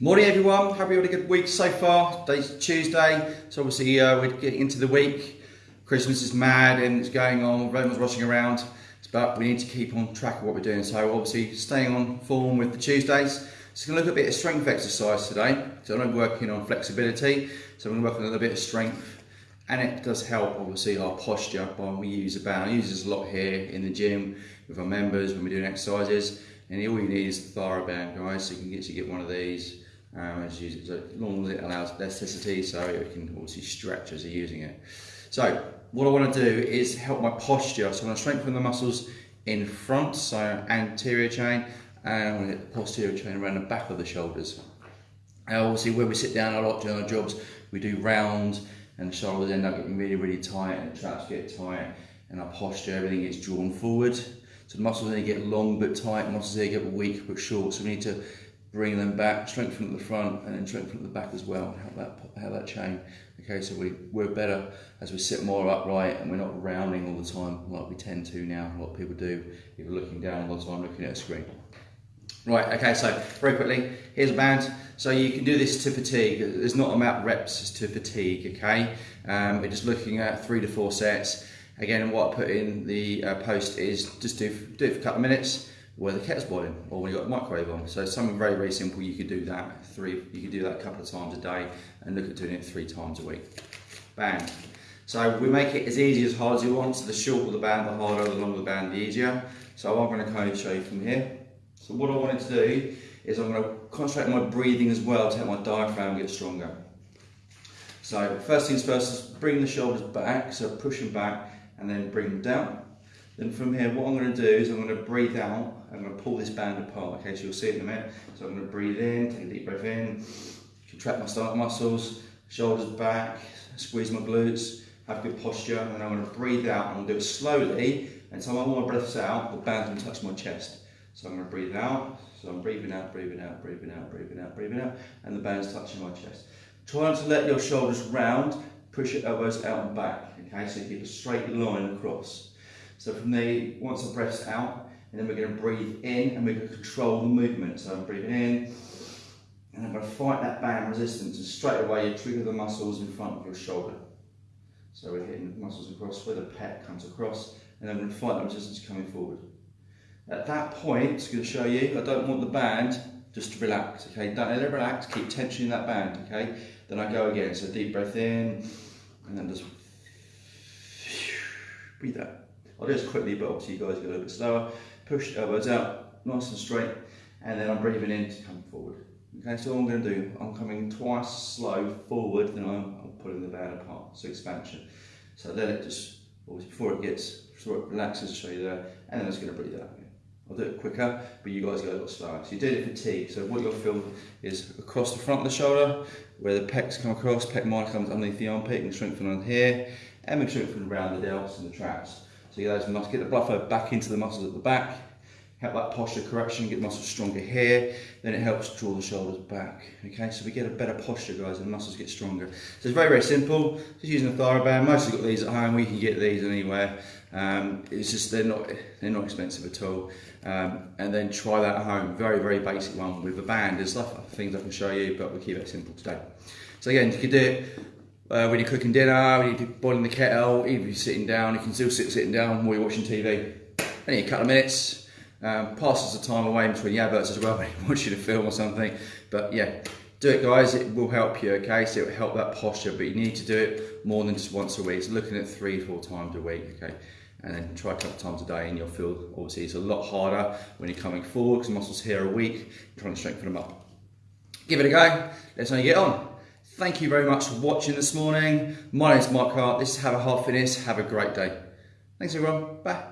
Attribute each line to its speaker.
Speaker 1: Morning everyone, hope you had a good week so far. Today's Tuesday, so obviously uh, we're getting into the week. Christmas is mad and it's going on, everyone's rushing around, but we need to keep on track of what we're doing. So obviously staying on form with the Tuesdays. So we're to look at a bit of strength exercise today. So I'm working on flexibility, so I'm to work on a little bit of strength and it does help obviously our posture when we use a band. I use this a lot here in the gym with our members when we're doing exercises and all you need is the TheraBand guys so you can to get one of these um, as, as long as it allows elasticity so it can obviously stretch as you're using it. So what I want to do is help my posture. So I'm going to strengthen the muscles in front, so anterior chain, and I'm going to get the posterior chain around the back of the shoulders. Now obviously when we sit down a lot during our jobs, we do round and the shoulders end up getting really, really tight and the traps get tight and our posture, everything gets drawn forward. So the muscles only get long but tight, muscles they get weak but short. So we need to bring them back, strengthen at the front and then strengthen at the back as well, help that, help that chain. Okay, so we, we're better as we sit more upright and we're not rounding all the time like we tend to now, a lot of people do, if you're looking down all the time looking at a screen. Right, okay, so very quickly, here's a band. So you can do this to fatigue. There's not amount reps, it's to fatigue, okay? Um, we're just looking at three to four sets. Again, what I put in the uh, post is just do, do it for a couple of minutes, where the kettle's boiling or when you've got the microwave on. So something very, very simple, you could do that three, you could do that a couple of times a day and look at doing it three times a week. Band. So we make it as easy as hard as you want. So the shorter the band, the harder, the longer the band, the easier. So I'm gonna kind of show you from here. So what I wanted to do is I'm gonna concentrate on my breathing as well to help my diaphragm get stronger. So first things first bring the shoulders back, so push them back and then bring them down. Then from here, what I'm going to do is I'm going to breathe out. I'm going to pull this band apart. Okay, so you'll see it in a minute. So I'm going to breathe in, take a deep breath in, contract my stomach muscles, shoulders back, squeeze my glutes, have good posture, and I'm going to breathe out. I'm going to do it slowly until all my breath's out, the band's to touch my chest. So I'm going to breathe out. So I'm breathing out, breathing out, breathing out, breathing out, breathing out, and the band's touching my chest. Try not to let your shoulders round, push your elbows out and back. Okay, so you keep a straight line across. So from there, once the breath's out, and then we're going to breathe in and we're going to control the movement. So I'm breathing in, and I'm going to fight that band resistance, and straight away you trigger the muscles in front of your shoulder. So we're hitting the muscles across where the pec comes across, and then we're going to fight that resistance coming forward. At that point, it's going to show you, I don't want the band just to relax, okay? Don't let it relax, keep tensioning that band, okay? Then I go again, so deep breath in, and then just breathe out. I'll do this quickly, but obviously you guys go a little bit slower. Push the elbows out, nice and straight, and then I'm breathing in to come forward. Okay, so what I'm going to do, I'm coming twice slow forward, then I'm, I'm pulling the band apart, so expansion. So let it just, before it gets, before it relaxes, show you there, and then it's going to breathe out. I'll do it quicker, but you guys go a little slower. So you do it for T. So what you'll feel is across the front of the shoulder, where the pecs come across, pec minor comes underneath the armpit, and strengthen on here, and we strengthen around the delts and the traps. So get those muscles, get the blood flow back into the muscles at the back, help that posture correction, get muscles stronger here, then it helps draw the shoulders back. Okay, so we get a better posture, guys, and the muscles get stronger. So it's very, very simple. Just using a TheraBand. Most of got these at home. We can get these anywhere. Um, it's just they're not they're not expensive at all. Um, and then try that at home. Very, very basic one with a band. There's stuff, things I can show you, but we'll keep it simple today. So again, you can do it uh, when you're cooking dinner, when you're boiling the kettle, even if you're sitting down, you can still sit sitting down while you're watching TV. Only a couple of minutes, um, passes the time away between the adverts as well when you're watching a film or something. But yeah, do it guys, it will help you, okay? So it will help that posture, but you need to do it more than just once a week. So looking at three, four times a week, okay? And then try a couple of times a day and you'll feel, obviously it's a lot harder when you're coming forward because muscles here are weak, you're trying to strengthen them up. Give it a go, let's know you get on. Thank you very much for watching this morning. My name is Mark Hart. This is Have a Half Fitness. Have a great day. Thanks everyone. Bye.